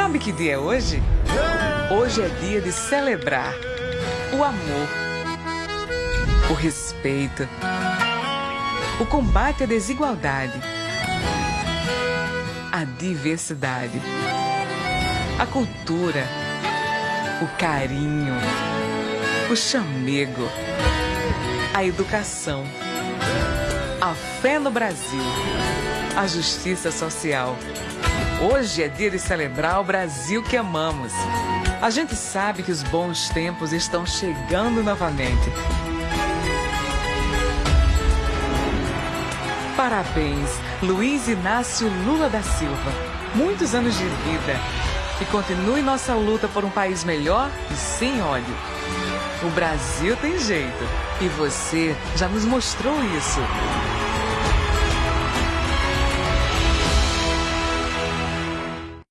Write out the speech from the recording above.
Sabe que dia é hoje? Hoje é dia de celebrar o amor, o respeito, o combate à desigualdade, a diversidade, a cultura, o carinho, o chamego, a educação, a fé no Brasil, a justiça social. Hoje é dia de celebrar o Brasil que amamos. A gente sabe que os bons tempos estão chegando novamente. Parabéns, Luiz Inácio Lula da Silva. Muitos anos de vida. E continue nossa luta por um país melhor e sem ódio. O Brasil tem jeito. E você já nos mostrou isso.